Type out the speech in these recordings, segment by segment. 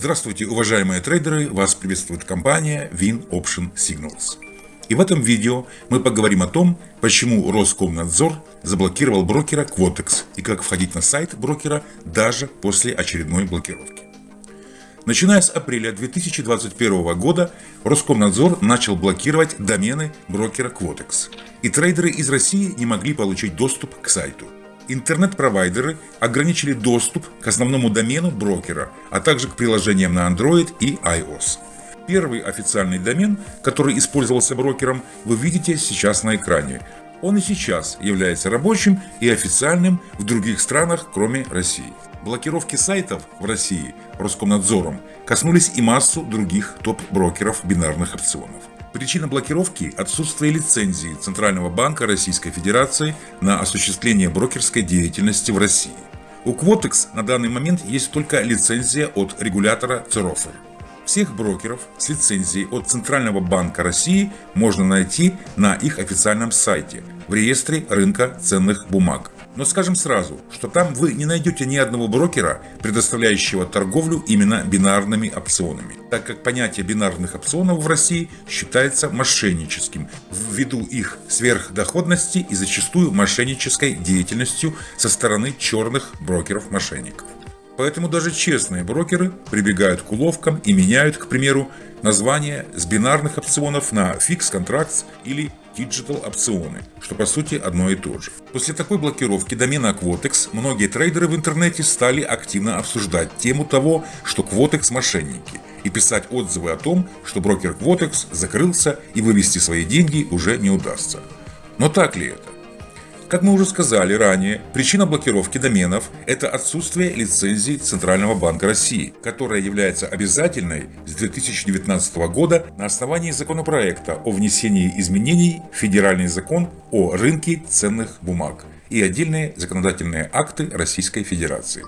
Здравствуйте, уважаемые трейдеры! Вас приветствует компания Win Option Signals. И в этом видео мы поговорим о том, почему Роскомнадзор заблокировал брокера Quotex и как входить на сайт брокера даже после очередной блокировки. Начиная с апреля 2021 года Роскомнадзор начал блокировать домены брокера Quotex, и трейдеры из России не могли получить доступ к сайту интернет-провайдеры ограничили доступ к основному домену брокера, а также к приложениям на Android и iOS. Первый официальный домен, который использовался брокером, вы видите сейчас на экране. Он и сейчас является рабочим и официальным в других странах, кроме России. Блокировки сайтов в России Роскомнадзором коснулись и массу других топ-брокеров бинарных опционов. Причина блокировки – отсутствие лицензии Центрального банка Российской Федерации на осуществление брокерской деятельности в России. У Quotex на данный момент есть только лицензия от регулятора ЦЕРОФР. Всех брокеров с лицензией от Центрального банка России можно найти на их официальном сайте в реестре рынка ценных бумаг. Но скажем сразу, что там вы не найдете ни одного брокера, предоставляющего торговлю именно бинарными опционами, так как понятие бинарных опционов в России считается мошенническим, ввиду их сверхдоходности и зачастую мошеннической деятельностью со стороны черных брокеров-мошенников. Поэтому даже честные брокеры прибегают к уловкам и меняют, к примеру, название с бинарных опционов на Fix Contracts или Digital опционы, что по сути одно и то же. После такой блокировки домена Quotex многие трейдеры в интернете стали активно обсуждать тему того, что Quotex мошенники, и писать отзывы о том, что брокер Quotex закрылся и вывести свои деньги уже не удастся. Но так ли это? Как мы уже сказали ранее, причина блокировки доменов – это отсутствие лицензии Центрального банка России, которая является обязательной с 2019 года на основании законопроекта о внесении изменений в Федеральный закон о рынке ценных бумаг и отдельные законодательные акты Российской Федерации.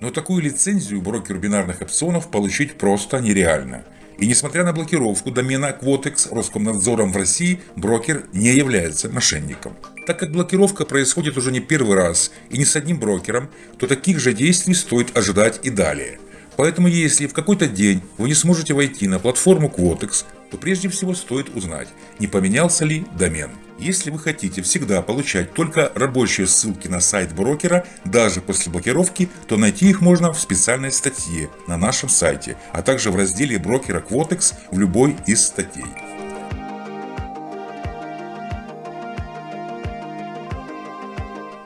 Но такую лицензию брокеру бинарных опционов получить просто нереально – и несмотря на блокировку домена Quotex Роскомнадзором в России, брокер не является мошенником. Так как блокировка происходит уже не первый раз и не с одним брокером, то таких же действий стоит ожидать и далее. Поэтому если в какой-то день вы не сможете войти на платформу Quotex, то прежде всего стоит узнать, не поменялся ли домен. Если вы хотите всегда получать только рабочие ссылки на сайт брокера, даже после блокировки, то найти их можно в специальной статье на нашем сайте, а также в разделе брокера Quotex в любой из статей.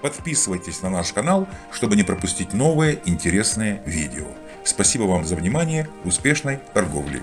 Подписывайтесь на наш канал, чтобы не пропустить новые интересные видео. Спасибо вам за внимание, успешной торговли!